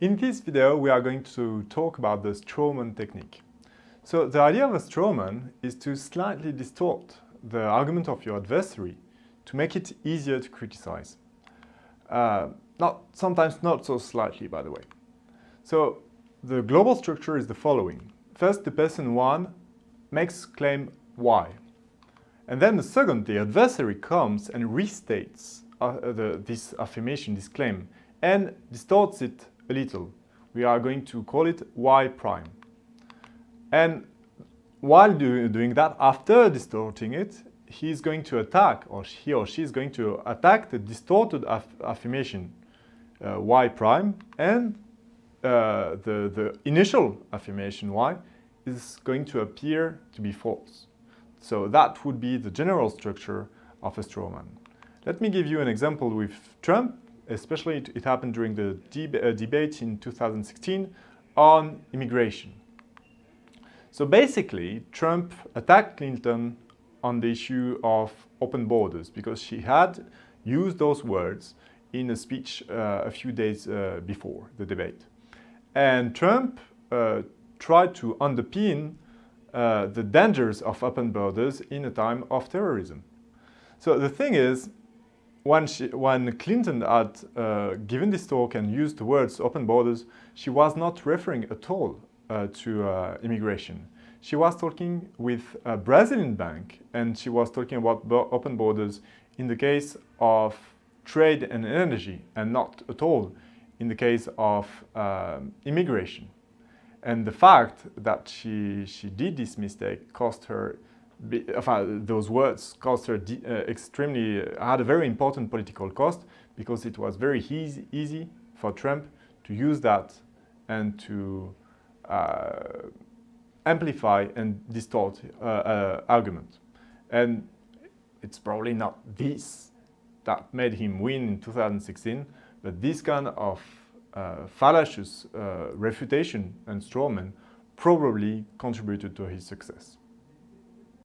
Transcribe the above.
In this video, we are going to talk about the strawman technique. So the idea of a strawman is to slightly distort the argument of your adversary to make it easier to criticize. Uh, not, sometimes not so slightly, by the way. So the global structure is the following. First, the person 1 makes claim Y. And then the second, the adversary comes and restates uh, the, this affirmation, this claim, and distorts it a little. We are going to call it y prime. And while do, doing that, after distorting it, he is going to attack, or he or she is going to attack the distorted aff affirmation uh, y prime, and uh, the, the initial affirmation y is going to appear to be false. So that would be the general structure of a strawman. Let me give you an example with Trump especially it, it happened during the deb uh, debate in 2016 on immigration. So basically, Trump attacked Clinton on the issue of open borders because she had used those words in a speech uh, a few days uh, before the debate. And Trump uh, tried to underpin uh, the dangers of open borders in a time of terrorism. So the thing is, when, she, when Clinton had uh, given this talk and used the words open borders, she was not referring at all uh, to uh, immigration. She was talking with a Brazilian bank and she was talking about bo open borders in the case of trade and energy and not at all in the case of um, immigration. And the fact that she, she did this mistake cost her those words cost her uh, extremely, uh, had a very important political cost because it was very easy, easy for Trump to use that and to uh, amplify and distort uh, uh, argument. And it's probably not this that made him win in 2016, but this kind of uh, fallacious refutation and strawman probably contributed to his success.